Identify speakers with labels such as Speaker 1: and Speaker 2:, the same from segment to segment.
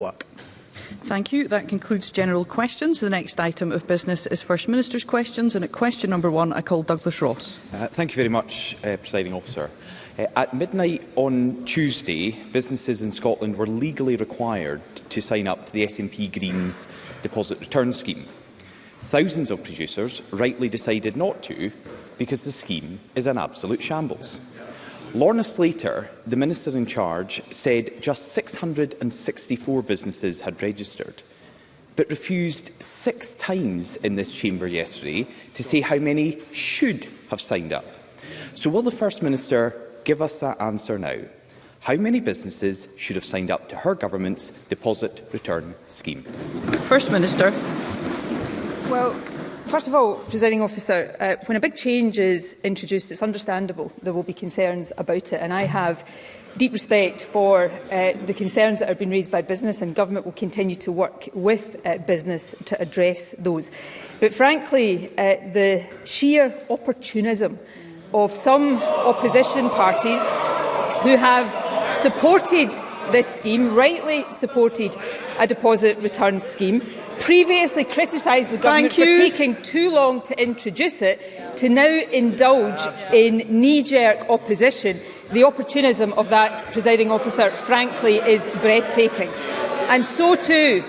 Speaker 1: Work.
Speaker 2: Thank you. That concludes general questions. The next item of business is First Minister's questions, and at question number one, I call Douglas Ross.
Speaker 3: Uh, thank you very much, uh, Presiding Officer. Uh, at midnight on Tuesday, businesses in Scotland were legally required to sign up to the SNP Greens deposit return scheme. Thousands of producers rightly decided not to because the scheme is an absolute shambles. Lorna Slater, the minister in charge, said just 664 businesses had registered, but refused six times in this chamber yesterday to say how many should have signed up. So will the First Minister give us that answer now? How many businesses should have signed up to her government's deposit return scheme?
Speaker 2: First Minister.
Speaker 4: Well, First of all, presiding officer, uh, when a big change is introduced, it's understandable there will be concerns about it. And I have deep respect for uh, the concerns that have been raised by business and government will continue to work with uh, business to address those. But frankly, uh, the sheer opportunism of some opposition parties who have supported this scheme, rightly supported a deposit return scheme, previously criticised the government for taking too long to introduce it, to now indulge in knee-jerk opposition. The opportunism of that, presiding officer, frankly, is breathtaking. And so too,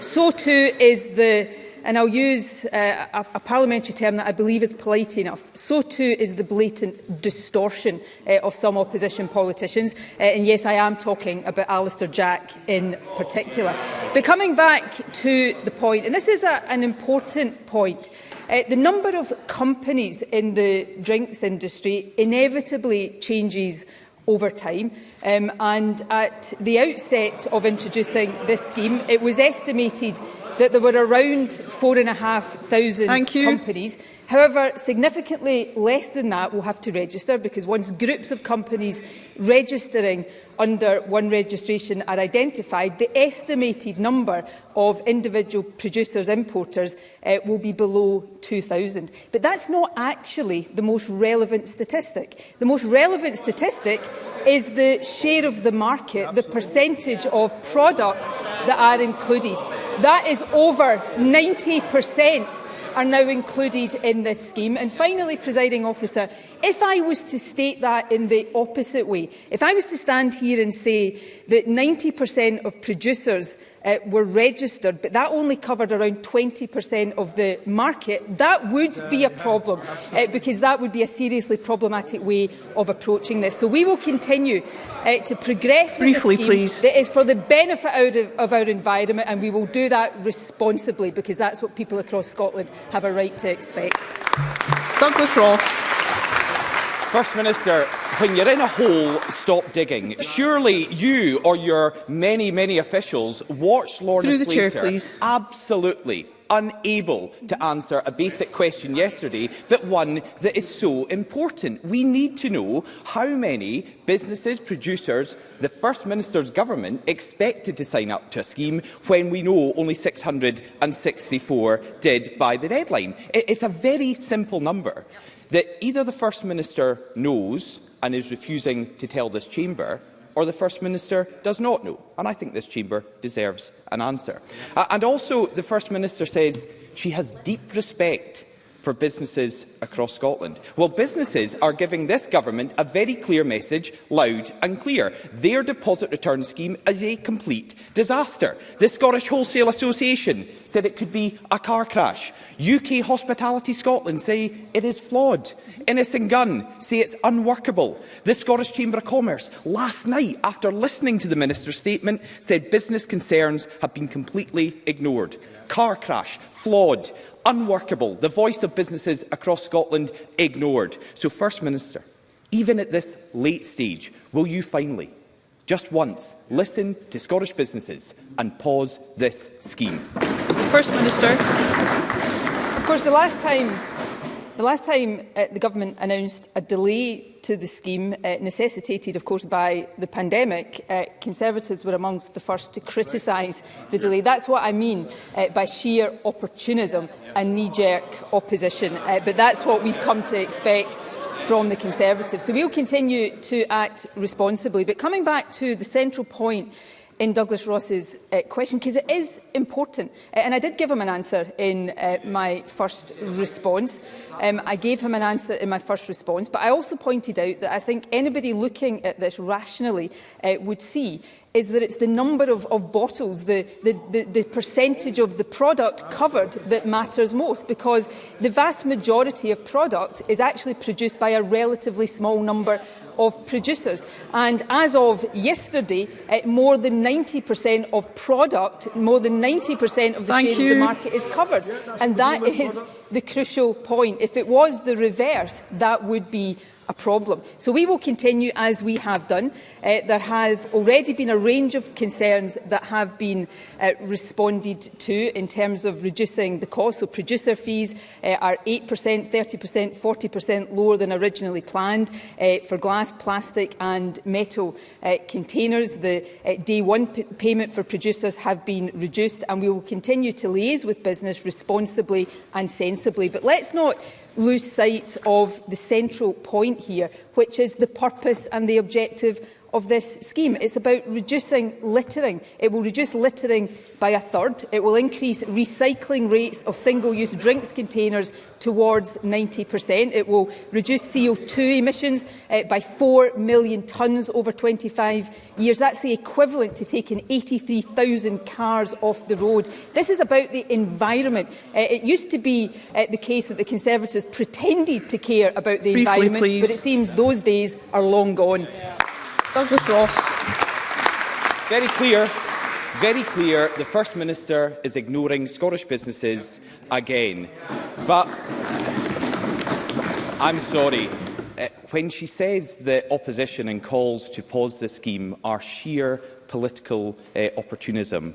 Speaker 4: so too is the and I'll use uh, a, a parliamentary term that I believe is polite enough, so too is the blatant distortion uh, of some opposition politicians. Uh, and yes, I am talking about Alistair Jack in particular. But coming back to the point, and this is a, an important point, uh, the number of companies in the drinks industry inevitably changes over time. Um, and at the outset of introducing this scheme, it was estimated that there were around 4,500 and thousand companies However, significantly less than that will have to register because once groups of companies registering under one registration are identified, the estimated number of individual producers importers uh, will be below 2,000. But that's not actually the most relevant statistic. The most relevant statistic is the share of the market, Absolutely. the percentage of products that are included. That is over 90 percent are now included in this scheme. And finally, presiding officer, If I was to state that in the opposite way, if I was to stand here and say that 90% of producers uh, were registered, but that only covered around 20% of the market, that would be a problem, uh, because that would be a seriously problematic way of approaching this. So we will continue uh, to progress
Speaker 2: Briefly,
Speaker 4: a scheme
Speaker 2: please.
Speaker 4: that is for the benefit out of, of our environment, and we will do that responsibly, because that's what people across Scotland have a right to expect.
Speaker 2: Douglas Ross.
Speaker 3: First Minister, when you're in a hole, stop digging. Surely you or your many, many officials watched Lorna
Speaker 2: Through
Speaker 3: Slater
Speaker 2: chair,
Speaker 3: absolutely unable to answer a basic question yesterday, but one that is so important. We need to know how many businesses, producers, the First Minister's government expected to sign up to a scheme when we know only 664 did by the deadline. It's a very simple number that either the First Minister knows and is refusing to tell this chamber, or the First Minister does not know. And I think this chamber deserves an answer. Uh, and also, the First Minister says she has deep respect for businesses across Scotland? Well, businesses are giving this government a very clear message, loud and clear. Their deposit return scheme is a complete disaster. The Scottish Wholesale Association said it could be a car crash. UK Hospitality Scotland say it is flawed and Innisingun say it's unworkable. The Scottish Chamber of Commerce last night, after listening to the Minister's statement, said business concerns have been completely ignored. Car crash, flawed, unworkable, the voice of businesses across Scotland ignored. So, First Minister, even at this late stage, will you finally, just once, listen to Scottish businesses and pause this scheme?
Speaker 2: First Minister.
Speaker 4: Of course, the last time The last time uh, the government announced a delay to the scheme, uh, necessitated, of course, by the pandemic, uh, Conservatives were amongst the first to criticise the delay. That's what I mean uh, by sheer opportunism and knee-jerk opposition. Uh, but that's what we've come to expect from the Conservatives. So we'll continue to act responsibly. But coming back to the central point in Douglas Ross's uh, question, because it is important. Uh, and I did give him an answer in uh, my first response. Um, I gave him an answer in my first response, but I also pointed out that I think anybody looking at this rationally uh, would see is that it's the number of, of bottles, the, the, the, the percentage of the product covered that matters most because the vast majority of product is actually produced by a relatively small number of producers. And as of yesterday, uh, more than 90% of product, more than 90% of the
Speaker 2: Thank
Speaker 4: share
Speaker 2: you.
Speaker 4: of the market is covered. And that is the crucial point. If it was the reverse, that would be a problem. So we will continue as we have done. Uh, there have already been a range of concerns that have been uh, responded to in terms of reducing the cost. So producer fees uh, are 8%, 30%, 40% lower than originally planned uh, for glass, plastic and metal uh, containers. The uh, day one payment for producers have been reduced and we will continue to liaise with business responsibly and sensibly. But let's not lose sight of the central point here, which is the purpose and the objective of this scheme. It's about reducing littering. It will reduce littering by a third. It will increase recycling rates of single-use drinks containers towards 90%. It will reduce CO2 emissions uh, by 4 million tonnes over 25 years. That's the equivalent to taking 83,000 cars off the road. This is about the environment. Uh, it used to be uh, the case that the Conservatives pretended to care about the
Speaker 2: Briefly,
Speaker 4: environment,
Speaker 2: please.
Speaker 4: but it seems those days are long gone. Yeah.
Speaker 2: Douglas Ross.
Speaker 3: Very clear. Very clear, the First Minister is ignoring Scottish businesses again. But I'm sorry, eh, when she says the opposition and calls to pause the scheme are sheer political uh, opportunism,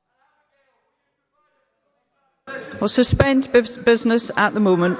Speaker 2: We'll suspend business at the moment.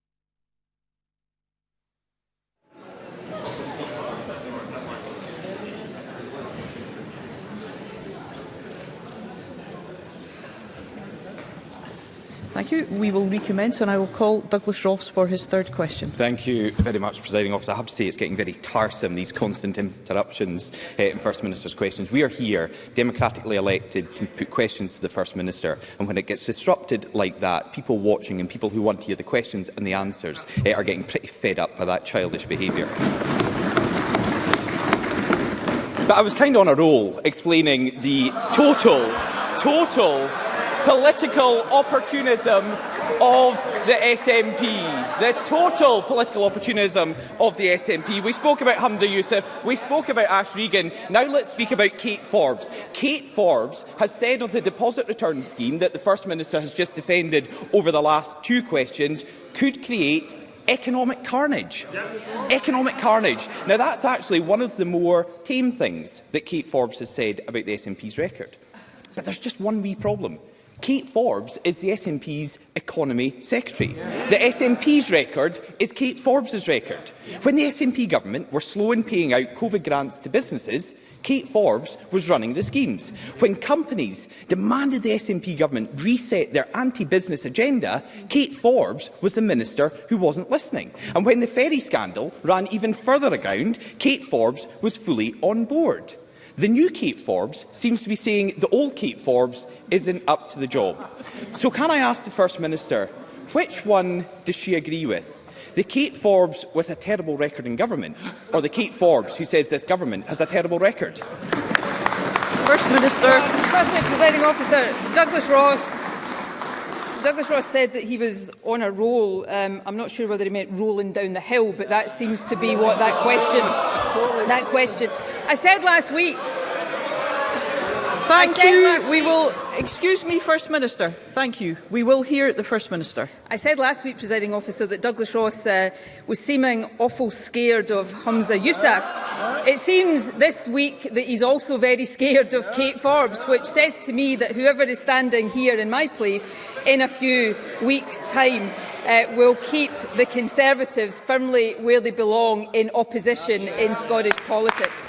Speaker 2: Thank you. We will recommence and I will call Douglas Ross for his third question.
Speaker 3: Thank you very much, Presiding Officer. I have to say it's getting very tiresome, these constant interruptions uh, in First Minister's questions. We are here, democratically elected, to put questions to the First Minister. And when it gets disrupted like that, people watching and people who want to hear the questions and the answers uh, are getting pretty fed up by that childish behaviour. But I was kind of on a roll explaining the total, total political opportunism of the SNP, the total political opportunism of the SNP. We spoke about Hamza Youssef, we spoke about Ash Regan. Now let's speak about Kate Forbes. Kate Forbes has said of the deposit return scheme that the First Minister has just defended over the last two questions could create economic carnage. Economic carnage. Now, that's actually one of the more tame things that Kate Forbes has said about the SNP's record. But there's just one wee problem. Kate Forbes is the SNP's Economy Secretary. The SNP's record is Kate Forbes's record. When the SNP government were slow in paying out COVID grants to businesses, Kate Forbes was running the schemes. When companies demanded the SNP government reset their anti-business agenda, Kate Forbes was the minister who wasn't listening. And when the ferry scandal ran even further aground, Kate Forbes was fully on board. The new Kate Forbes seems to be saying the old Kate Forbes isn't up to the job. So can I ask the First Minister, which one does she agree with? The Kate Forbes with a terrible record in government, or the Kate Forbes who says this government has a terrible record?
Speaker 2: First Minister.
Speaker 4: Well, firstly, presiding officer, Douglas Ross. Douglas Ross said that he was on a roll. Um, I'm not sure whether he meant rolling down the hill, but that seems to be what that question, that question I said last week.
Speaker 2: Thank you. We week, will. Excuse me, First Minister. Thank you. We will hear the First Minister.
Speaker 4: I said last week, presiding officer, that Douglas Ross uh, was seeming awful scared of Humza Yousaf. It seems this week that he's also very scared of Kate Forbes, which says to me that whoever is standing here in my place in a few weeks' time uh, will keep the Conservatives firmly where they belong in opposition in Scottish politics.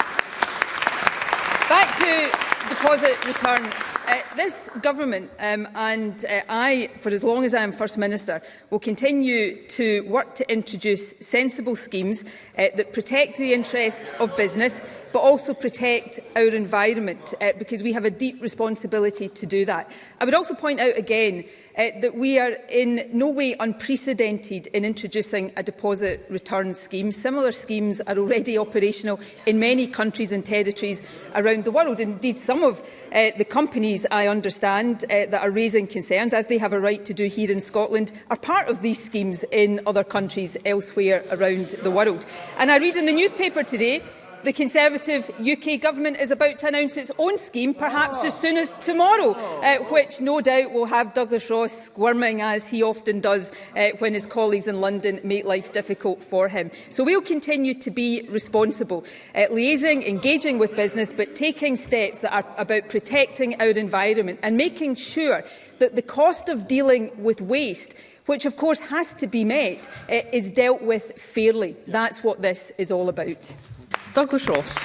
Speaker 4: Back to deposit return. Uh, this government um, and uh, I, for as long as I am First Minister, will continue to work to introduce sensible schemes uh, that protect the interests of business but also protect our environment uh, because we have a deep responsibility to do that. I would also point out again uh, that we are in no way unprecedented in introducing a deposit return scheme. Similar schemes are already operational in many countries and territories around the world. Indeed, some of uh, the companies I understand uh, that are raising concerns, as they have a right to do here in Scotland, are part of these schemes in other countries elsewhere around the world. And I read in the newspaper today The Conservative UK Government is about to announce its own scheme, perhaps oh. as soon as tomorrow, uh, oh. which no doubt will have Douglas Ross squirming, as he often does uh, when his colleagues in London make life difficult for him. So we'll continue to be responsible, uh, liaising, engaging with business, but taking steps that are about protecting our environment and making sure that the cost of dealing with waste which of course has to be met, uh, is dealt with fairly. That's what this is all about.
Speaker 2: Danke, Schloss.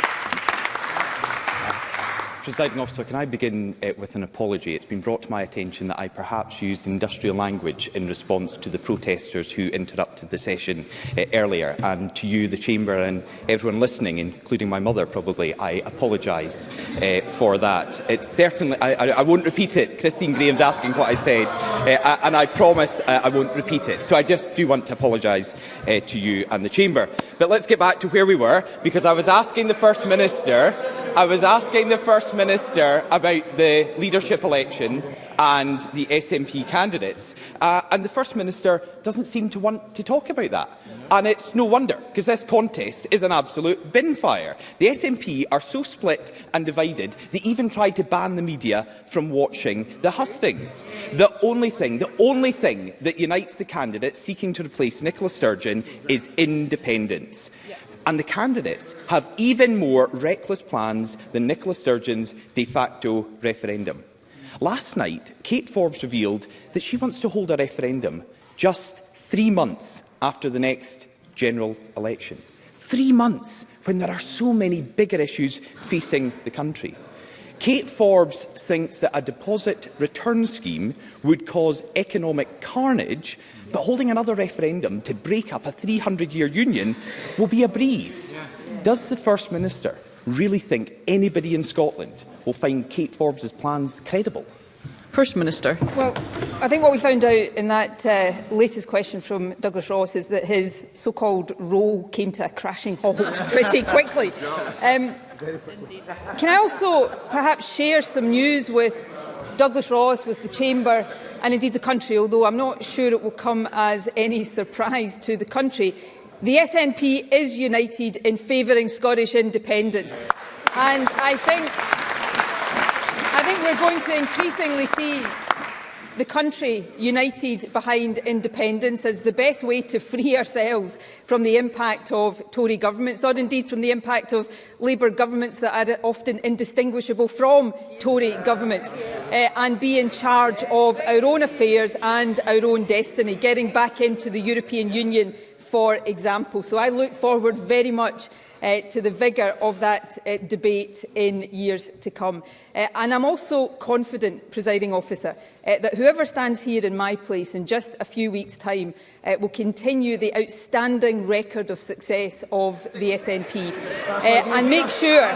Speaker 3: Presiding officer, can I begin uh, with an apology? It's been brought to my attention that I perhaps used industrial language in response to the protesters who interrupted the session uh, earlier. And to you, the Chamber and everyone listening, including my mother probably, I apologise uh, eh, for that. It's certainly, I, I, I won't repeat it. Christine Graham's asking what I said, uh, and I promise uh, I won't repeat it. So I just do want to apologise uh, to you and the Chamber. But let's get back to where we were, because I was asking the First Minister I was asking the First Minister about the leadership election and the SNP candidates, uh, and the First Minister doesn't seem to want to talk about that. And it's no wonder, because this contest is an absolute bin fire. The SNP are so split and divided, they even tried to ban the media from watching the hustings. The only thing, the only thing that unites the candidates seeking to replace Nicola Sturgeon is independence. Yeah and the candidates have even more reckless plans than Nicola Sturgeon's de facto referendum. Last night, Kate Forbes revealed that she wants to hold a referendum just three months after the next general election. Three months when there are so many bigger issues facing the country. Kate Forbes thinks that a deposit return scheme would cause economic carnage But holding another referendum to break up a 300-year union will be a breeze. Does the First Minister really think anybody in Scotland will find Kate Forbes's plans credible?
Speaker 2: First Minister.
Speaker 4: Well, I think what we found out in that uh, latest question from Douglas Ross is that his so-called role came to a crashing halt pretty quickly. Um, can I also perhaps share some news with Douglas Ross, with the Chamber, and indeed the country, although I'm not sure it will come as any surprise to the country, the SNP is united in favouring Scottish independence. And I think, I think we're going to increasingly see the country united behind independence is the best way to free ourselves from the impact of Tory governments, or indeed from the impact of Labour governments that are often indistinguishable from Tory governments, uh, and be in charge of our own affairs and our own destiny, getting back into the European Union, for example. So I look forward very much uh, to the vigour of that uh, debate in years to come. Uh, and I'm also confident, presiding officer, uh, that whoever stands here in my place in just a few weeks' time uh, will continue the outstanding record of success of the SNP uh, and make sure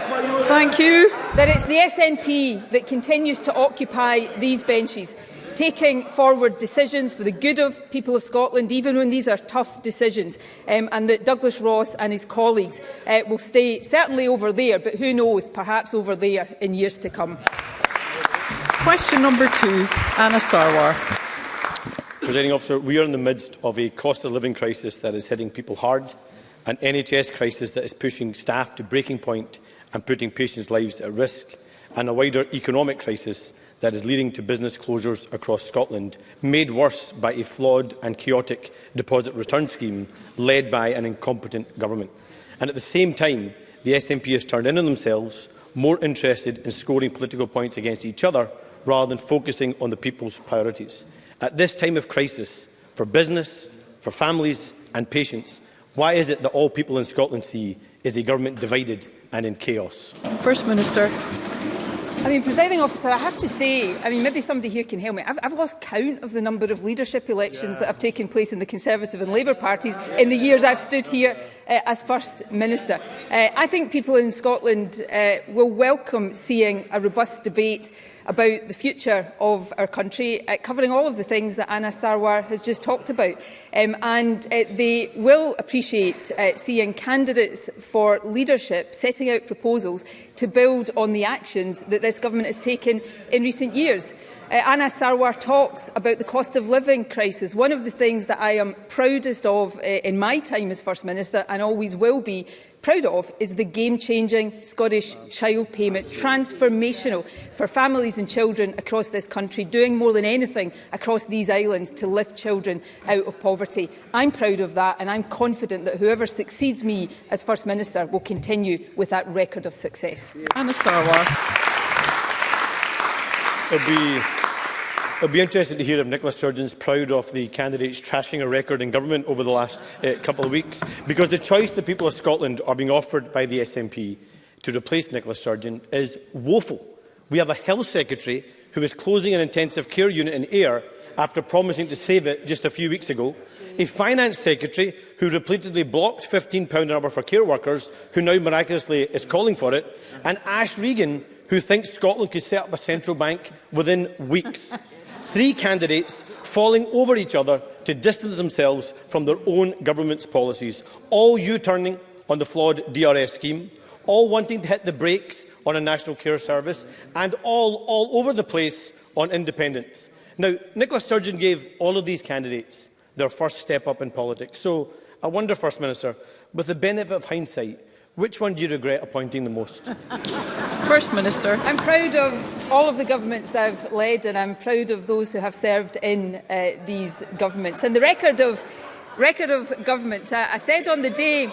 Speaker 2: Thank you.
Speaker 4: that it's the SNP that continues to occupy these benches taking forward decisions for the good of people of Scotland, even when these are tough decisions, um, and that Douglas Ross and his colleagues uh, will stay certainly over there, but who knows, perhaps over there in years to come.
Speaker 2: Question number two, Anna Sarwar.
Speaker 1: Presiding officer, we are in the midst of a cost of living crisis that is hitting people hard, an NHS crisis that is pushing staff to breaking point and putting patients' lives at risk, and a wider economic crisis that is leading to business closures across Scotland, made worse by a flawed and chaotic deposit return scheme led by an incompetent government. And at the same time, the SNP has turned in on themselves, more interested in scoring political points against each other rather than focusing on the people's priorities. At this time of crisis, for business, for families and patients, why is it that all people in Scotland see is a government divided and in chaos?
Speaker 2: First Minister.
Speaker 4: I mean, presiding officer, I have to say, I mean, maybe somebody here can help me. I've, I've lost count of the number of leadership elections yeah. that have taken place in the Conservative and Labour parties in the years I've stood here uh, as First Minister. Uh, I think people in Scotland uh, will welcome seeing a robust debate about the future of our country, uh, covering all of the things that Anna Sarwar has just talked about. Um, and uh, they will appreciate uh, seeing candidates for leadership setting out proposals to build on the actions that this government has taken in recent years. Uh, Anna Sarwar talks about the cost of living crisis. One of the things that I am proudest of uh, in my time as First Minister and always will be proud of is the game-changing Scottish Child Payment, transformational for families and children across this country, doing more than anything across these islands to lift children out of poverty. I'm proud of that and I'm confident that whoever succeeds me as First Minister will continue with that record of success.
Speaker 2: Anna Sarwar.
Speaker 1: be I'd be interested to hear if Nicola Sturgeon's proud of the candidates trashing a record in government over the last uh, couple of weeks, because the choice the people of Scotland are being offered by the SNP to replace Nicola Sturgeon is woeful. We have a health secretary who is closing an intensive care unit in Ayr after promising to save it just a few weeks ago, a finance secretary who repeatedly blocked £15 an hour for care workers, who now miraculously is calling for it, and Ash Regan, who thinks Scotland could set up a central bank within weeks three candidates falling over each other to distance themselves from their own government's policies, all U-turning on the flawed DRS scheme, all wanting to hit the brakes on a national care service, and all all over the place on independence. Now, Nicola Sturgeon gave all of these candidates their first step up in politics. So I wonder, First Minister, with the benefit of hindsight, Which one do you regret appointing the most?
Speaker 2: First Minister.
Speaker 4: I'm proud of all of the governments I've led and I'm proud of those who have served in uh, these governments. And the record of, record of government, I, I said on the day,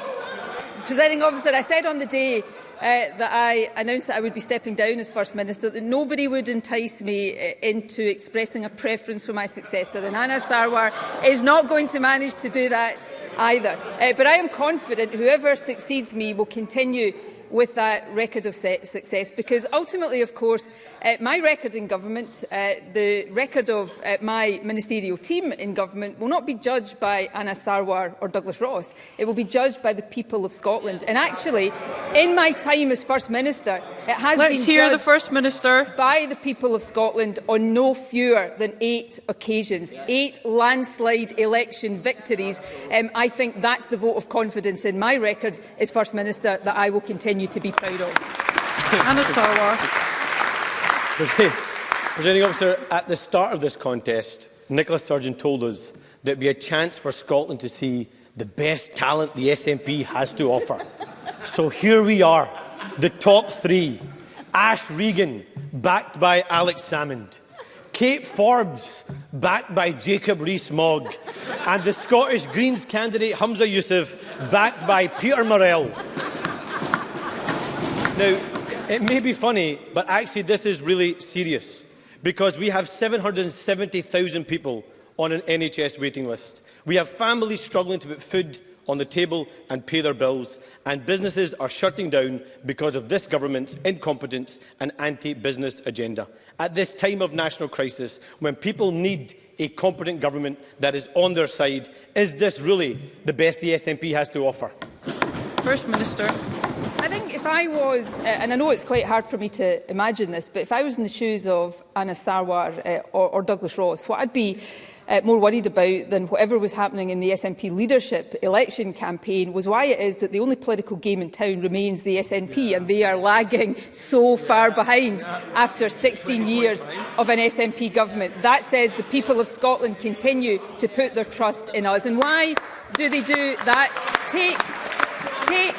Speaker 4: presenting officer, I said on the day uh, that I announced that I would be stepping down as First Minister, that nobody would entice me uh, into expressing a preference for my successor. And Anna Sarwar is not going to manage to do that either. Uh, but I am confident whoever succeeds me will continue with that record of success because ultimately, of course, uh, my record in government, uh, the record of uh, my ministerial team in government will not be judged by Anna Sarwar or Douglas Ross. It will be judged by the people of Scotland. And actually, in my time as First Minister, it has
Speaker 2: Let's
Speaker 4: been
Speaker 2: hear the First Minister.
Speaker 4: by the people of Scotland on no fewer than eight occasions, eight landslide election victories. Um, I think that's the vote of confidence in my record as First Minister that I will continue continue to be proud of.
Speaker 2: Anna Sarwar.
Speaker 1: Presenting officer, at the start of this contest, Nicola Sturgeon told us that it be a chance for Scotland to see the best talent the SNP has to offer. so here we are, the top three. Ash Regan, backed by Alex Salmond. Kate Forbes, backed by Jacob Rees-Mogg. And the Scottish Greens candidate Hamza Youssef, backed by Peter Morell. Now, it may be funny, but actually this is really serious because we have 770,000 people on an NHS waiting list. We have families struggling to put food on the table and pay their bills, and businesses are shutting down because of this government's incompetence and anti-business agenda. At this time of national crisis, when people need a competent government that is on their side, is this really the best the SNP has to offer?
Speaker 2: First Minister.
Speaker 4: I think if I was, uh, and I know it's quite hard for me to imagine this, but if I was in the shoes of Anna Sarwar uh, or, or Douglas Ross, what I'd be uh, more worried about than whatever was happening in the SNP leadership election campaign was why it is that the only political game in town remains the SNP yeah. and they are lagging so yeah. far behind yeah. after 16 years of an SNP government. That says the people of Scotland continue to put their trust in us. And why do they do that? Take, take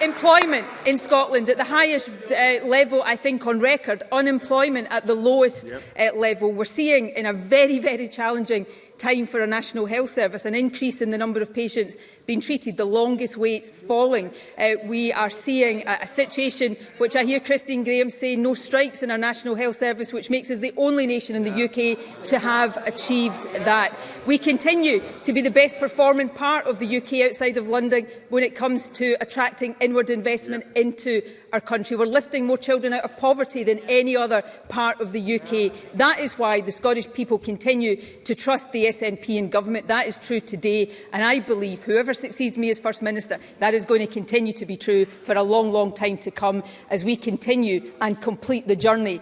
Speaker 4: employment in Scotland at the highest uh, level, I think, on record, unemployment at the lowest yep. uh, level. We're seeing in a very, very challenging time for a National Health Service, an increase in the number of patients being treated, the longest waits falling. Uh, we are seeing a, a situation which I hear Christine Graham say, no strikes in our National Health Service, which makes us the only nation in the UK to have achieved that. We continue to be the best performing part of the UK outside of London when it comes to attracting inward investment into our country. We're lifting more children out of poverty than any other part of the UK. That is why the Scottish people continue to trust the SNP and government. That is true today. And I believe whoever succeeds me as First Minister, that is going to continue to be true for a long, long time to come as we continue and complete the journey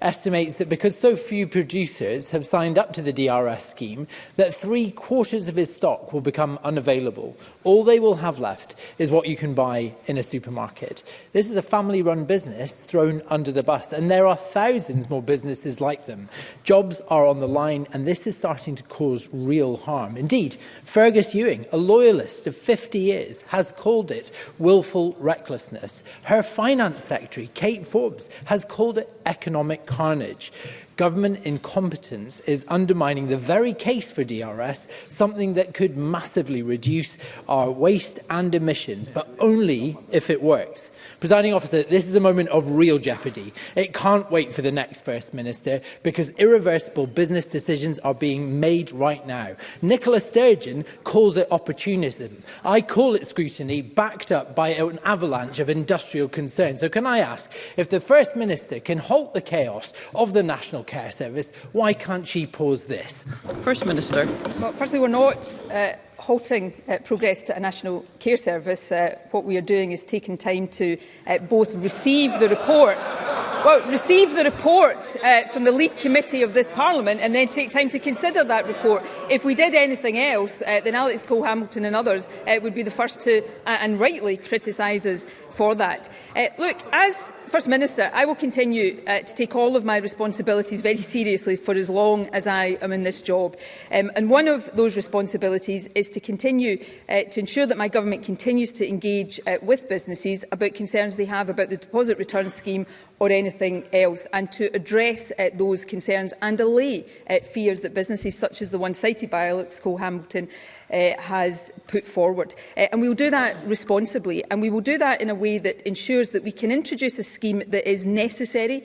Speaker 5: estimates that because so few producers have signed up to the DRS scheme, that three-quarters of his stock will become unavailable. All they will have left is what you can buy in a supermarket. This is a family-run business thrown under the bus, and there are thousands more businesses like them. Jobs are on the line, and this this is starting to cause real harm. Indeed, Fergus Ewing, a loyalist of 50 years, has called it willful recklessness. Her finance secretary, Kate Forbes, has called it economic carnage. Government incompetence is undermining the very case for DRS, something that could massively reduce our waste and emissions, but only if it works. Presiding officer, this is a moment of real jeopardy. It can't wait for the next First Minister because irreversible business decisions are being made right now. Nicola Sturgeon calls it opportunism. I call it scrutiny backed up by an avalanche of industrial concern. So can I ask if the First Minister can halt the chaos of the national National Care Service. Why can't she pause this?
Speaker 2: First Minister.
Speaker 4: Well, firstly, we're not uh, halting uh, progress to a national care service. Uh, what we are doing is taking time to uh, both receive the report well, receive the report uh, from the lead committee of this parliament and then take time to consider that report. If we did anything else, uh, then Alex Cole Hamilton and others uh, would be the first to, uh, and rightly, criticise us for that. Uh, look, as First Minister, I will continue uh, to take all of my responsibilities very seriously for as long as I am in this job. Um, and one of those responsibilities is to continue uh, to ensure that my government continues to engage uh, with businesses about concerns they have about the deposit return scheme or anything else, and to address uh, those concerns and allay uh, fears that businesses such as the one cited by Alex Cole-Hamilton uh, has put forward. Uh, and we will do that responsibly and we will do that in a way that ensures that we can introduce a scheme that is necessary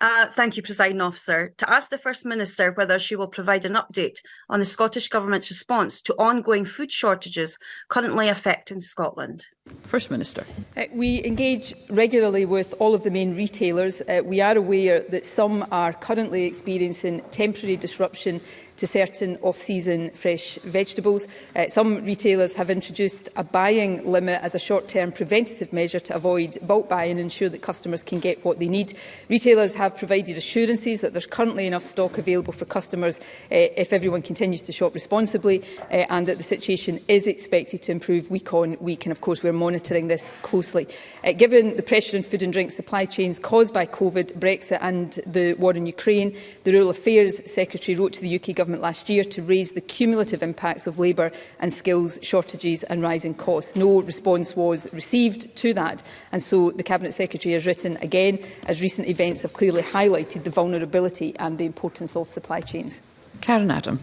Speaker 4: Uh,
Speaker 2: thank you,
Speaker 6: Presiding Officer. To ask the First Minister whether she will provide an update on the Scottish Government's response to ongoing food shortages currently affecting Scotland.
Speaker 2: First Minister.
Speaker 4: Uh, we engage regularly with all of the main retailers. Uh, we are aware that some are currently experiencing temporary disruption to certain off-season fresh vegetables. Uh, some retailers have introduced a buying limit as a short-term preventative measure to avoid bulk buying and ensure that customers can get what they need. Retailers have provided assurances that there's currently enough stock available for customers uh, if everyone continues to shop responsibly uh, and that the situation is expected to improve week on week. And of course, we're monitoring this closely. Uh, given the pressure in food and drink supply chains caused by COVID, Brexit and the war in Ukraine, the Rural Affairs Secretary wrote to the UK Government Government last year to raise the cumulative impacts of labour and skills shortages and rising costs. No response was received to that, and so the Cabinet Secretary has written again, as recent events have clearly highlighted the vulnerability and the importance of supply chains.
Speaker 2: Karen Adam.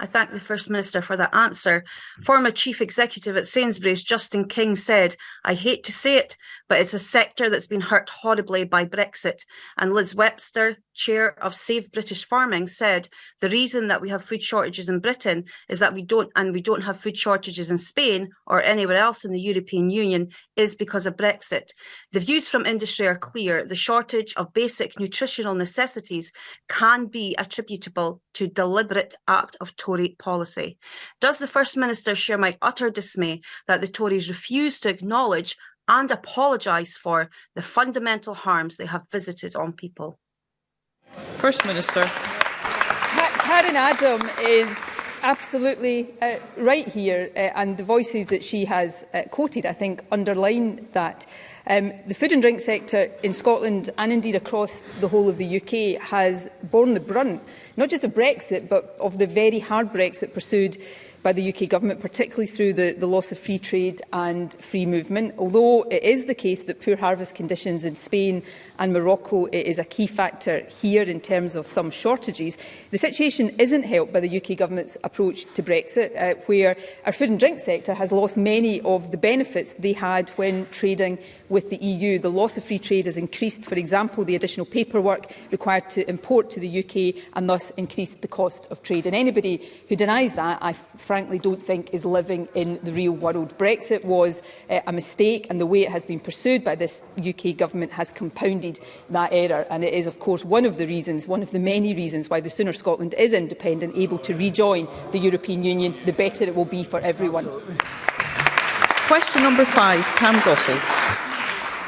Speaker 6: I thank the First Minister for that answer. Former Chief Executive at Sainsbury's, Justin King, said, I hate to say it, but it's a sector that's been hurt horribly by Brexit. And Liz Webster, chair of Save British Farming, said the reason that we have food shortages in Britain is that we don't, and we don't have food shortages in Spain or anywhere else in the European Union, is because of Brexit. The views from industry are clear. The shortage of basic nutritional necessities can be attributable to deliberate act of Tory policy. Does the First Minister share my utter dismay that the Tories refuse to acknowledge and apologise for the fundamental harms they have visited on people.
Speaker 2: First Minister.
Speaker 4: Karen Adam is absolutely uh, right here, uh, and the voices that she has uh, quoted, I think, underline that. Um, the food and drink sector in Scotland and indeed across the whole of the UK has borne the brunt, not just of Brexit, but of the very hard Brexit pursued by the UK Government, particularly through the, the loss of free trade and free movement. Although it is the case that poor harvest conditions in Spain and Morocco is a key factor here in terms of some shortages, the situation isn't helped by the UK Government's approach to Brexit, uh, where our food and drink sector has lost many of the benefits they had when trading with the EU. The loss of free trade has increased, for example, the additional paperwork required to import to the UK and thus increased the cost of trade. And anybody who denies that, I frankly don't think is living in the real world. Brexit was uh, a mistake and the way it has been pursued by this UK government has compounded that error. And it is, of course, one of the reasons, one of the many reasons why the sooner Scotland is independent, able to rejoin the European Union, the better it will be for everyone. Absolutely.
Speaker 2: Question number five, Pam Gossel.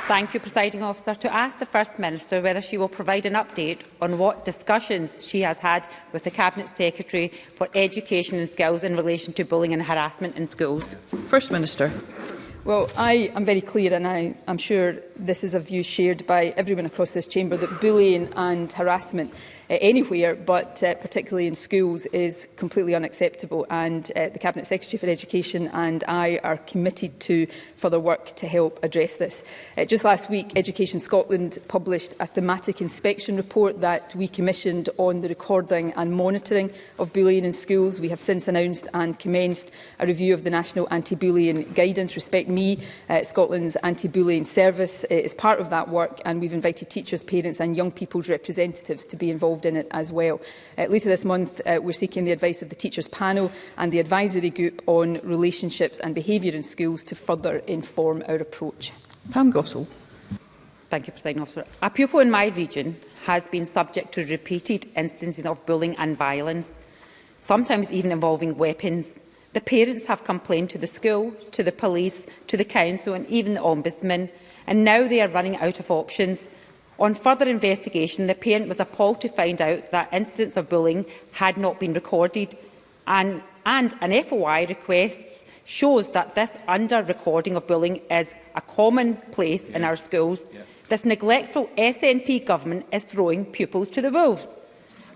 Speaker 7: Thank you, Presiding Officer. To ask the First Minister whether she will provide an update on what discussions she has had with the Cabinet Secretary for Education and Skills in relation to bullying and harassment in schools.
Speaker 2: First Minister.
Speaker 4: Well, I am very clear, and I am sure this is a view shared by everyone across this chamber, that bullying and harassment Uh, anywhere, but uh, particularly in schools, is completely unacceptable. And uh, the Cabinet Secretary for Education and I are committed to further work to help address this. Uh, just last week, Education Scotland published a thematic inspection report that we commissioned on the recording and monitoring of bullying in schools. We have since announced and commenced a review of the National Anti-Bullying Guidance. Respect Me, uh, Scotland's anti-bullying service, uh, is part of that work, and we've invited teachers, parents and young people's representatives to be involved involved in it as well. Uh, later this month, uh, we're seeking the advice of the Teachers Panel and the Advisory Group on Relationships and Behaviour in Schools to further inform our approach.
Speaker 2: Pam Gossel.
Speaker 7: Thank you, President Officer. A pupil in my region has been subject to repeated instances of bullying and violence, sometimes even involving weapons. The parents have complained to the school, to the police, to the council and even the Ombudsman, and now they are running out of options. On further investigation, the parent was appalled to find out that incidents of bullying had not been recorded and, and an FOI request shows that this under-recording of bullying is a common place yeah. in our schools. Yeah. This neglectful SNP government is throwing pupils to the wolves.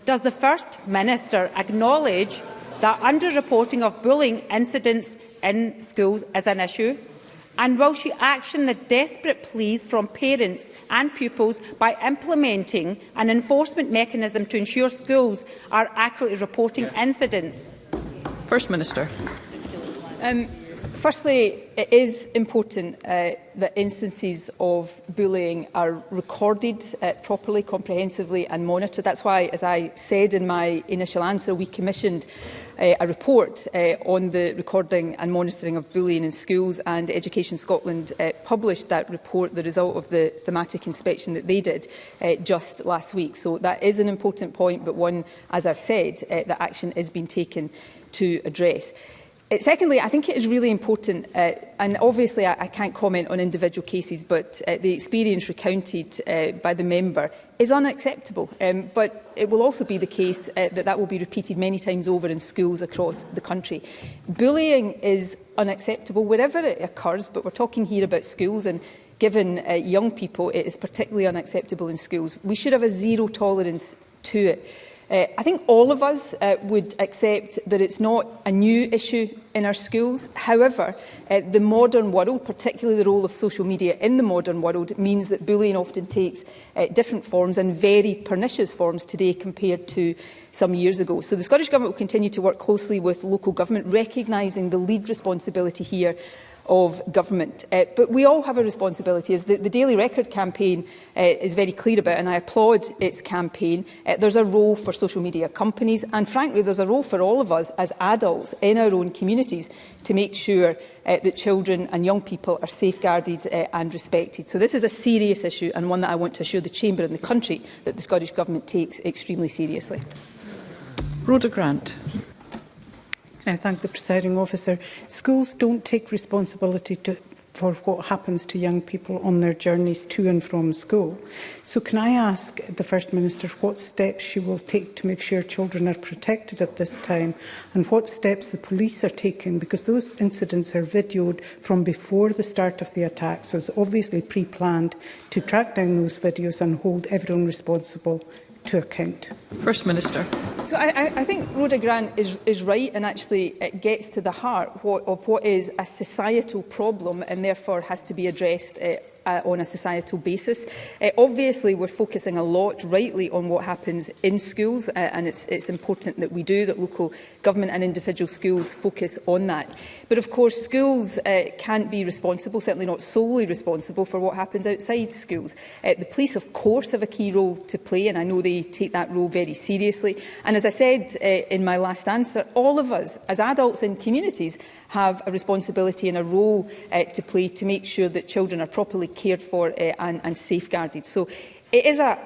Speaker 7: Does the First Minister acknowledge that under-reporting of bullying incidents in schools is an issue? And will she action the desperate pleas from parents and pupils by implementing an enforcement mechanism to ensure schools are accurately reporting incidents?
Speaker 2: First Minister.
Speaker 4: Um, Firstly, it is important uh, that instances of bullying are recorded uh, properly, comprehensively and monitored. That's why, as I said in my initial answer, we commissioned uh, a report uh, on the recording and monitoring of bullying in schools and Education Scotland uh, published that report, the result of the thematic inspection that they did uh, just last week. So that is an important point, but one, as I've said, uh, that action is being taken to address. Secondly, I think it is really important, uh, and obviously I, I can't comment on individual cases, but uh, the experience recounted uh, by the member is unacceptable. Um, but it will also be the case uh, that that will be repeated many times over in schools across the country. Bullying is unacceptable wherever it occurs, but we're talking here about schools and given uh, young people, it is particularly unacceptable in schools. We should have a zero tolerance to it. Uh, I think all of us uh, would accept that it's not a new issue in our schools. However, uh, the modern world, particularly the role of social media in the modern world, means that bullying often takes uh, different forms and very pernicious forms today compared to some years ago. So the Scottish Government will continue to work closely with local government, recognising the lead responsibility here of government. Uh, but we all have a responsibility. As the, the Daily Record campaign uh, is very clear about, and I applaud its campaign, uh, there's a role for social media companies, and frankly, there's a role for all of us as adults in our own communities to make sure uh, that children and young people are safeguarded uh, and respected. So this is a serious issue and one that I want to assure the Chamber and the country that the Scottish Government takes extremely seriously.
Speaker 2: Rhoda Grant.
Speaker 8: I thank the presiding officer. Schools don't take responsibility to, for what happens to young people on their journeys to and from school. So can I ask the First Minister what steps she will take to make sure children are protected at this time and what steps the police are taking because those incidents are videoed from before the start of the attack so it's obviously pre-planned to track down those videos and hold everyone responsible to account.
Speaker 2: First Minister.
Speaker 4: So I, I think Rhoda Grant is, is right and actually it gets to the heart what, of what is a societal problem and therefore has to be addressed uh, uh, on a societal basis. Uh, obviously, we're focusing a lot, rightly, on what happens in schools, uh, and it's, it's important that we do, that local government and individual schools focus on that. But of course, schools uh, can't be responsible, certainly not solely responsible, for what happens outside schools. Uh, the police, of course, have a key role to play, and I know they take that role very seriously. And as I said uh, in my last answer, all of us, as adults in communities, have a responsibility and a role uh, to play to make sure that children are properly cared for uh, and, and safeguarded. So it is a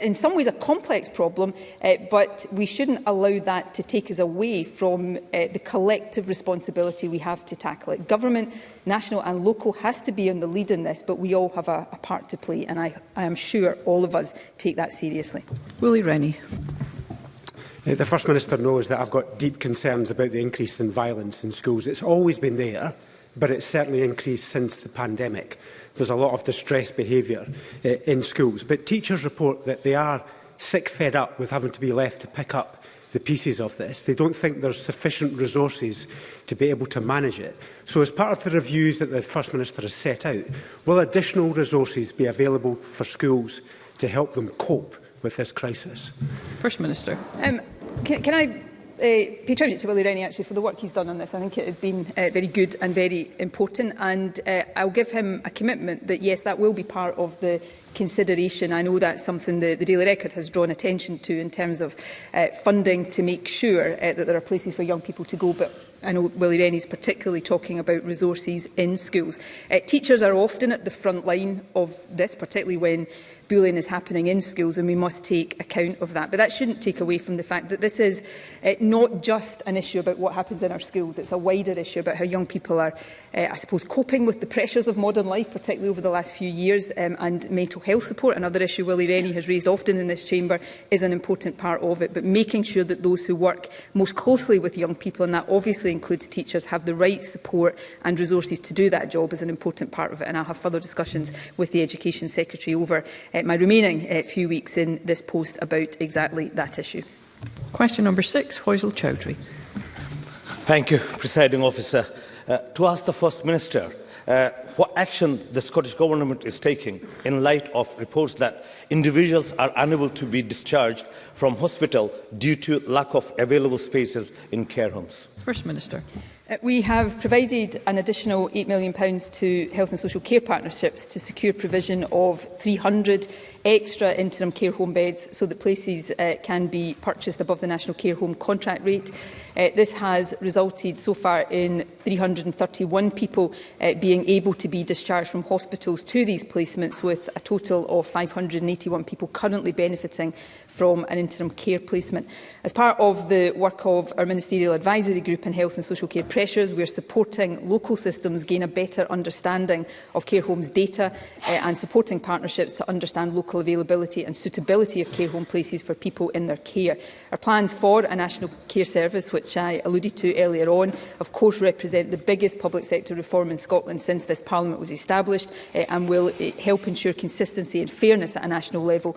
Speaker 4: in some ways a complex problem, uh, but we shouldn't allow that to take us away from uh, the collective responsibility we have to tackle it. Government, national and local has to be on the lead in this, but we all have a, a part to play, and I, I am sure all of us take that seriously.
Speaker 2: Willie Rennie.
Speaker 9: The First Minister knows that I've got deep concerns about the increase in violence in schools. It's always been there, but it's certainly increased since the pandemic. There's a lot of distressed behaviour uh, in schools. But teachers report that they are sick fed up with having to be left to pick up the pieces of this. They don't think there's sufficient resources to be able to manage it. So as part of the reviews that the First Minister has set out, will additional resources be available for schools to help them cope with this crisis?
Speaker 2: First Minister.
Speaker 4: Um, can, can I uh, pay tribute to Willie Rennie actually for the work he's done on this. I think it has been uh, very good and very important and uh, I'll give him a commitment that yes that will be part of the consideration. I know that's something the, the Daily Record has drawn attention to in terms of uh, funding to make sure uh, that there are places for young people to go but I know Willie is particularly talking about resources in schools. Uh, teachers are often at the front line of this, particularly when bullying is happening in schools and we must take account of that. But that shouldn't take away from the fact that this is uh, not just an issue about what happens in our schools, it's a wider issue about how young people are, uh, I suppose, coping with the pressures of modern life, particularly over the last few years, um, and mental health support, another issue Willie Rennie has raised often in this chamber, is an important part of it. But making sure that those who work most closely with young people, and that obviously includes teachers, have the right support and resources to do that job is an important part of it. And I'll have further discussions with the Education Secretary over eh, uh, my remaining uh, few weeks in this post about exactly that issue.
Speaker 2: Question number six, Faisal Chowdhury.
Speaker 10: Thank you, presiding officer. Uh, to ask the First Minister uh, what action the Scottish Government is taking in light of reports that individuals are unable to be discharged from hospital due to lack of available spaces in care homes.
Speaker 2: First Minister.
Speaker 4: Uh, we have provided an additional £8 million to health and social care partnerships to secure provision of 300 extra interim care home beds so that places uh, can be purchased above the national care home contract rate. Uh, this has resulted so far in 331 people uh, being able to be discharged from hospitals to these placements with a total of 581 people currently benefiting from an interim care placement. As part of the work of our Ministerial Advisory Group on Health and Social Care Pressures, we are supporting local systems gain a better understanding of care homes data uh, and supporting partnerships to understand local local availability and suitability of care home places for people in their care. Our plans for a national care service, which I alluded to earlier on, of course represent the biggest public sector reform in Scotland since this Parliament was established uh, and will uh, help ensure consistency and fairness at a national level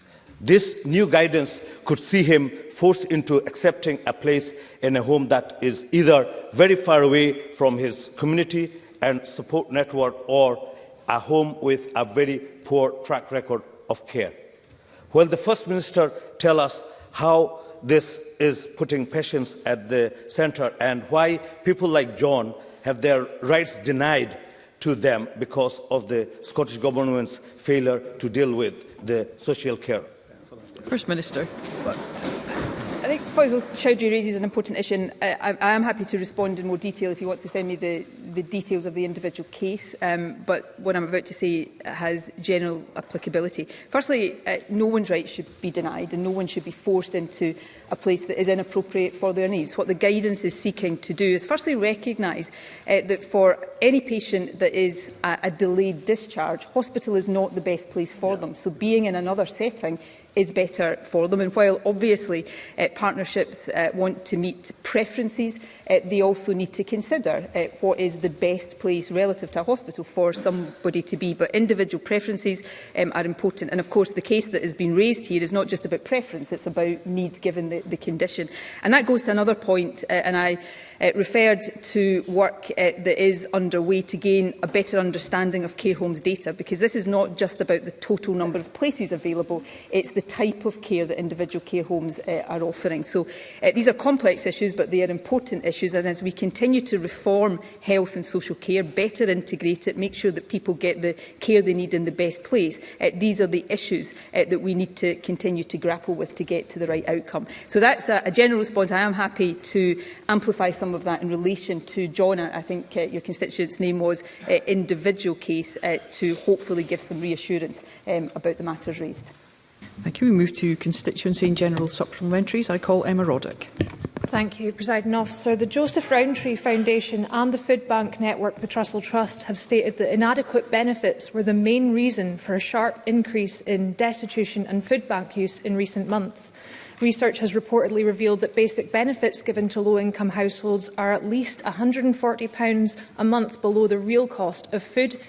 Speaker 10: This new guidance could see him forced into accepting a place in a home that is either very far away from his community and support network or a home with a very poor track record of care. Will the First Minister tell us how this is putting patients at the center and why people like John have their rights denied to them because of the Scottish Government's failure to deal with the social care.
Speaker 2: First Minister.
Speaker 4: Faisal Chowdhury raises an important issue, and uh, I, I am happy to respond in more detail if he wants to send me the, the details of the individual case, um, but what I'm about to say has general applicability. Firstly, uh, no one's rights should be denied, and no one should be forced into a place that is inappropriate for their needs. What the guidance is seeking to do is firstly recognise uh, that for any patient that is a, a delayed discharge, hospital is not the best place for yeah. them. So being in another setting is better for them. And while obviously uh, partnerships uh, want to meet preferences, uh, they also need to consider uh, what is the best place relative to a hospital for somebody to be. But individual preferences um, are important. And of course, the case that has been raised here is not just about preference, it's about need given the, the condition. And that goes to another point, uh, and I uh, referred to work uh, that is underway to gain a better understanding of care homes data, because this is not just about the total number of places available, it's the type of care that individual care homes uh, are offering. So uh, these are complex issues, but they are important issues issues. And as we continue to reform health and social care, better integrate it, make sure that people get the care they need in the best place, uh, these are the issues uh, that we need to continue to grapple with to get to the right outcome. So that's a, a general response. I am happy to amplify some of that in relation to John, I, think uh, your constituent's name was, uh, individual case uh, to hopefully give some reassurance um, about the matters raised.
Speaker 2: Thank you. We move to constituency and general supplementaries. I call Emma Roddick.
Speaker 11: Thank you, President Officer. The Joseph Rowntree Foundation and the Food Bank Network, the Trussell Trust, have stated that inadequate benefits were the main reason for a sharp increase in destitution and food bank use in recent months. Research has reportedly revealed that basic benefits given to low-income households are at least £140 a month below the real cost of food,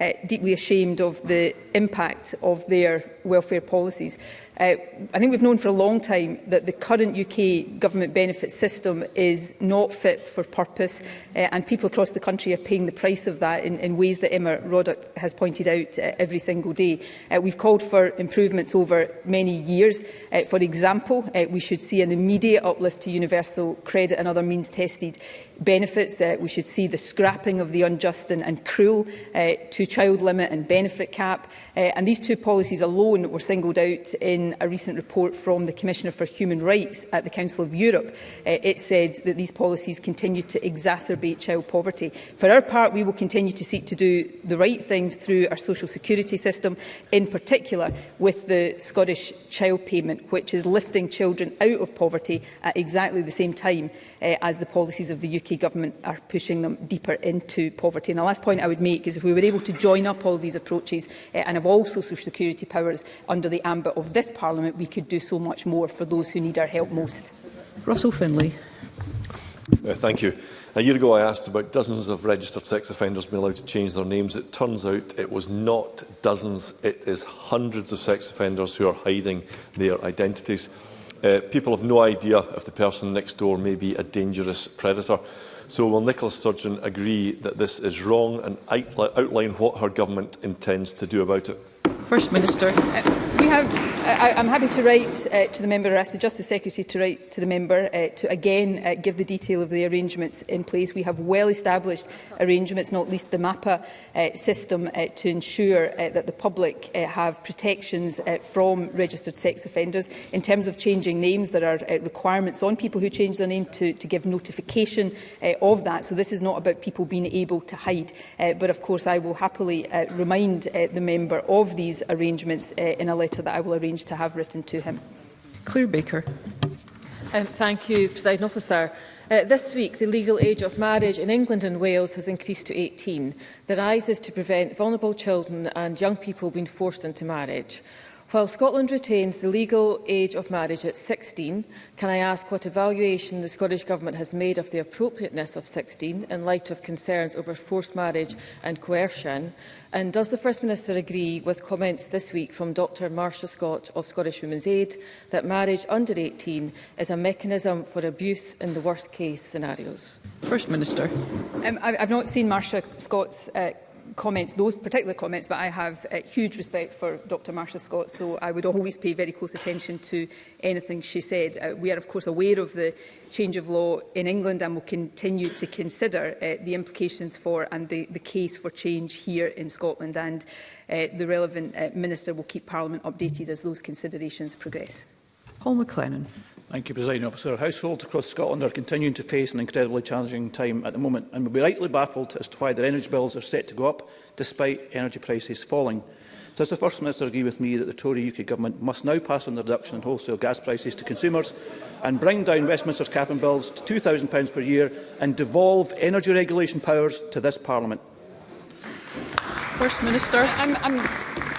Speaker 4: uh, deeply ashamed of the impact of their welfare policies. Uh, I think we've known for a long time that the current UK government benefit system is not fit for purpose uh, and people across the country are paying the price of that in, in ways that Emma Roddick has pointed out uh, every single day. Uh, we've called for improvements over many years. Uh, for example, uh, we should see an immediate uplift to universal credit and other means tested benefits. Uh, we should see the scrapping of the unjust and, and cruel uh, two-child limit and benefit cap. Uh, and these two policies alone were singled out in a recent report from the Commissioner for Human Rights at the Council of Europe. Uh, it said that these policies continue to exacerbate child poverty. For our part, we will continue to seek to do the right things through our social security system, in particular with the Scottish child payment, which is lifting children out of poverty at exactly the same time uh, as the policies of the UK UK government are pushing them deeper into poverty. And the last point I would make is if we were able to join up all these approaches uh, and have all social security powers under the ambit of this Parliament, we could do so much more for those who need our help most.
Speaker 2: Russell Finlay.
Speaker 12: Uh, thank you. A year ago I asked about dozens of registered sex offenders being allowed to change their names. It turns out it was not dozens, it is hundreds of sex offenders who are hiding their identities. Uh, people have no idea if the person next door may be a dangerous predator. So will Nicola Sturgeon agree that this is wrong and outline what her government intends to do about it?
Speaker 2: First Minister.
Speaker 4: Uh We have, uh, I'm happy to write uh, to the member or ask the Justice Secretary to write to the member uh, to again uh, give the detail of the arrangements in place. We have well established arrangements, not least the MAPA uh, system, uh, to ensure uh, that the public uh, have protections uh, from registered sex offenders. In terms of changing names, there are uh, requirements on people who change their name to, to give notification uh, of that. So this is not about people being able to hide. Uh, but of course, I will happily uh, remind uh, the member of these arrangements uh, in a letter letter that I will arrange to have written to him.
Speaker 2: Claire Baker.
Speaker 13: Um, thank you, President Officer. Uh, this week, the legal age of marriage in England and Wales has increased to 18. The rise is to prevent vulnerable children and young people being forced into marriage. While Scotland retains the legal age of marriage at 16, can I ask what evaluation the Scottish Government has made of the appropriateness of 16 in light of concerns over forced marriage and coercion? And does the First Minister agree with comments this week from Dr Marcia Scott of Scottish Women's Aid that marriage under 18 is a mechanism for abuse in the worst case scenarios?
Speaker 2: First Minister.
Speaker 4: Um, I've not seen Marcia Scott's uh, comments, those particular comments, but I have uh, huge respect for Dr Marsha Scott, so I would always pay very close attention to anything she said. Uh, we are, of course, aware of the change of law in England and will continue to consider uh, the implications for and the, the case for change here in Scotland, and uh, the relevant uh, minister will keep Parliament updated as those considerations progress.
Speaker 2: Paul McLennan.
Speaker 14: Thank you, President Officer. Households across Scotland are continuing to face an incredibly challenging time at the moment and will be rightly baffled as to why their energy bills are set to go up despite energy prices falling. Does the First Minister agree with me that the Tory UK Government must now pass on the reduction in wholesale gas prices to consumers and bring down Westminster's cap and bills to £2,000 per year and devolve energy regulation powers to this Parliament?
Speaker 2: First Minister.
Speaker 4: I'm, I'm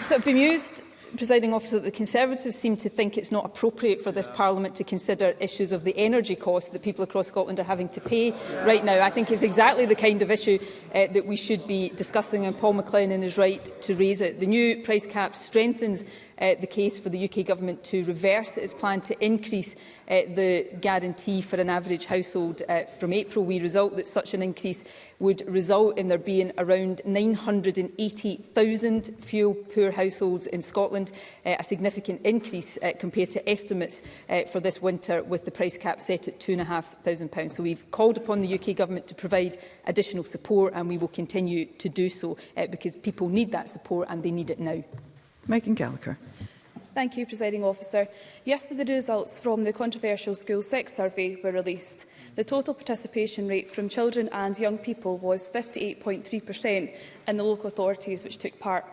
Speaker 4: sort of bemused presiding officer, that the Conservatives seem to think it's not appropriate for this yeah. Parliament to consider issues of the energy cost that people across Scotland are having to pay yeah. right now. I think it's exactly the kind of issue uh, that we should be discussing, and Paul McLennan is right to raise it. The new price cap strengthens uh, the case for the UK Government to reverse its plan to increase uh, the guarantee for an average household uh, from April. We result that such an increase would result in there being around 980,000 fuel-poor households in Scotland, uh, a significant increase uh, compared to estimates uh, for this winter with the price cap set at £2,500. So we've called upon the UK Government to provide additional support and we will continue to do so uh, because people need that support and they need it now.
Speaker 2: Megan Gallagher.
Speaker 15: Thank you, Presiding Officer. Yesterday, the results from the controversial school sex survey were released. The total participation rate from children and young people was 58.3% in the local authorities which took part.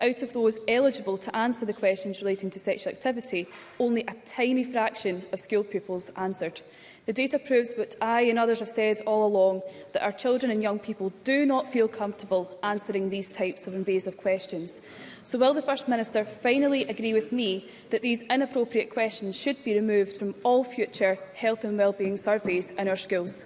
Speaker 15: Out of those eligible to answer the questions relating to sexual activity, only a tiny fraction of school pupils answered. The data proves what I and others have said all along, that our children and young people do not feel comfortable answering these types of invasive questions. So will the First Minister finally agree with me that these inappropriate questions should be removed from all future health and wellbeing surveys in our schools?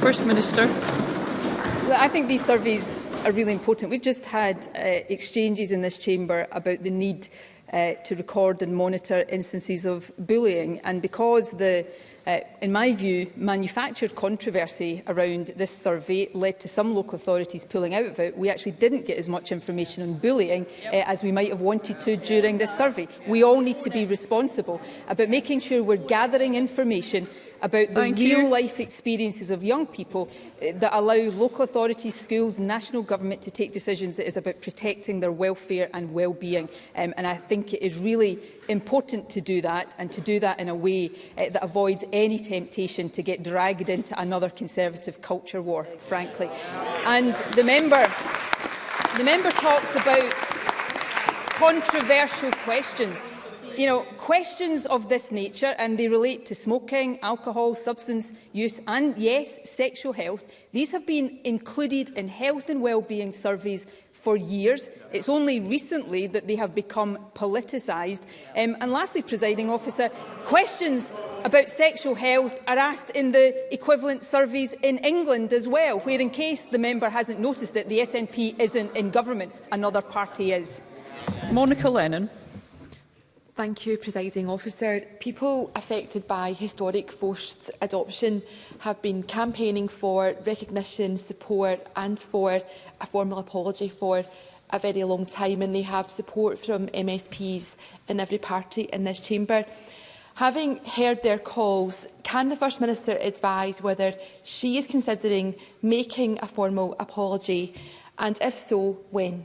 Speaker 2: First Minister.
Speaker 4: Well, I think these surveys are really important. We've just had uh, exchanges in this chamber about the need uh, to record and monitor instances of bullying. And because the Uh, in my view, manufactured controversy around this survey led to some local authorities pulling out of it. We actually didn't get as much information on bullying uh, as we might have wanted to during this survey. We all need to be responsible about making sure we're gathering information about the Thank real you. life experiences of young people eh, that allow local authorities, schools, national government to take decisions that is about protecting their welfare and well-being. Um, and I think it is really important to do that and to do that in a way uh, that avoids any temptation to get dragged into another Conservative culture war, frankly. And the member, the member talks about controversial questions you know, questions of this nature, and they relate to smoking, alcohol, substance use and, yes, sexual health, these have been included in health and wellbeing surveys for years. It's only recently that they have become politicised. Um, and lastly, presiding officer, questions about sexual health are asked in the equivalent surveys in England as well, where in case the member hasn't noticed it, the SNP isn't in government, another party is.
Speaker 2: Monica Lennon.
Speaker 16: Thank you, Presiding Officer. People affected by historic forced adoption have been campaigning for recognition, support and for a formal apology for a very long time and they have support from MSPs in every party in this chamber. Having heard their calls, can the First Minister advise whether she is considering making a formal apology and if so, when?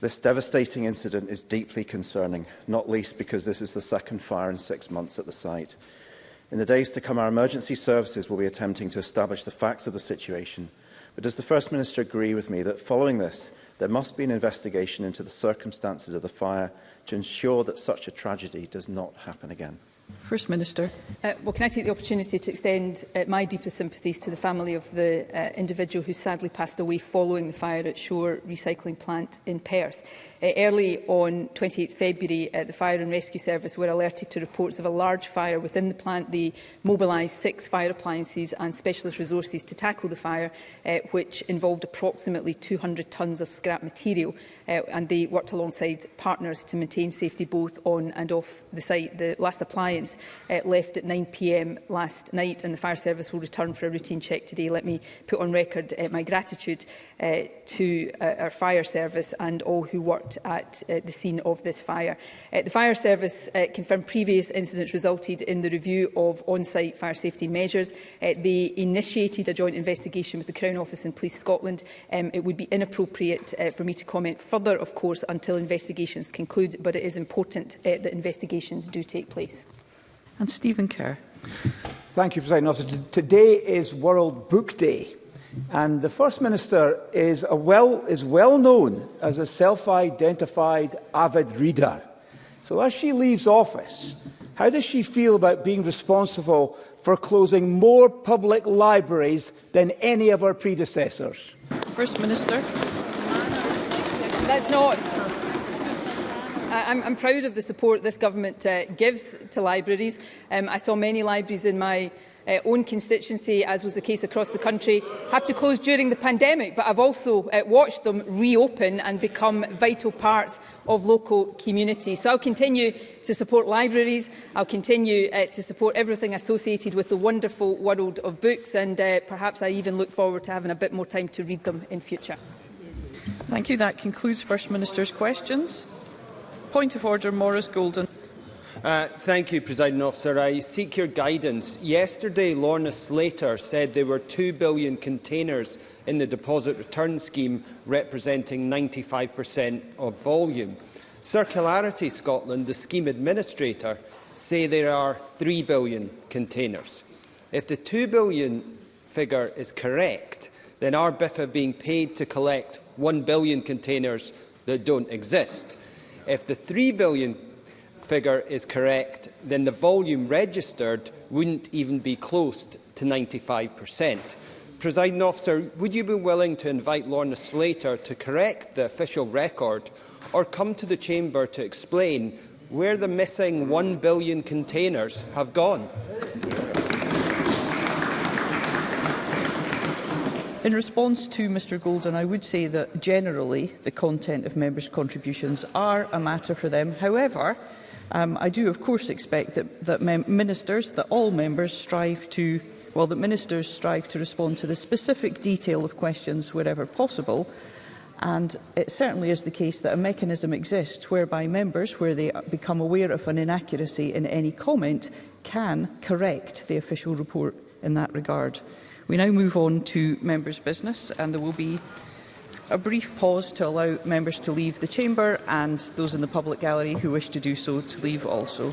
Speaker 4: This
Speaker 17: devastating incident is deeply concerning, not least because this is the second fire in six months at the site. In the days to come, our emergency services will be attempting to establish the facts of the situation. But does the First Minister agree with me that following this, there must be an investigation into the circumstances of the fire to ensure that such a tragedy does not happen again?
Speaker 2: First Minister.
Speaker 4: Uh, well, can I take the opportunity to extend uh, my deepest sympathies to the family of the uh, individual who sadly passed away following the fire at Shore recycling plant in Perth. Eh, early on 28 February, eh, the Fire and Rescue Service were alerted to reports of a large fire within the plant. They mobilised six fire appliances and specialist resources to tackle the fire, eh, which involved approximately 200 tonnes of scrap material. and they worked alongside partners to maintain safety both on and off the site. The last appliance left at 9pm last night and the fire service will return for a routine check today. Let me put on record uh, my gratitude uh, to uh, our fire service and all who worked not at uh, the scene of this fire. Uh, the fire service uh, confirmed previous incidents resulted in the review of on-site fire safety measures. Uh, they initiated a joint investigation with the Crown Office and Police Scotland. Um, it would be inappropriate uh, for me to comment further, of course, until investigations conclude, but it is important uh, that investigations do take place.
Speaker 2: And Stephen Kerr.
Speaker 18: Thank you, President Officer. Today is World Book Day. And the First Minister is, well, is well known as a self-identified avid reader. So as she leaves office, how does she feel about being responsible for closing more public libraries than any of her predecessors?
Speaker 2: First Minister.
Speaker 4: That's not... I'm, I'm proud of the support this government uh, gives to libraries. Um, I saw many libraries in my uh, own constituency, as was the case across the country, have to close during the pandemic. But I've also uh, watched them reopen and become vital parts of local communities. So I'll continue to support libraries. I'll continue uh, to support everything associated with the wonderful world of books. And uh, perhaps I even look forward to having a bit more time to read them in future.
Speaker 2: Thank you. That concludes First Minister's questions. Point of order, Maurice Golden.
Speaker 19: Uh, thank you, President Officer. I seek your guidance. Yesterday, Lorna Slater said there were 2 billion containers in the deposit return scheme, representing 95% of volume. Circularity Scotland, the scheme administrator, say there are 3 billion containers. If the 2 billion figure is correct, then our BIFA being paid to collect 1 billion containers that don't exist. If the 3 billion figure is correct, then the volume registered wouldn't even be close to 95%. Presiding officer, would you be willing to invite Lorna Slater to correct the official record or come to the chamber to explain where the missing 1 billion containers have gone?
Speaker 2: In response to Mr Golden, I would say that generally the content of members' contributions are a matter for them. However, Um, I do, of course, expect that, that ministers, that all members strive to well, that ministers strive to respond to the specific detail of questions wherever possible. And it certainly is the case that a mechanism exists whereby members, where they become aware of an inaccuracy in any comment, can correct the official report in that regard. We now move on to members' business, and there will be a brief pause to allow members to leave the chamber and those in the public gallery who wish to do so to leave also.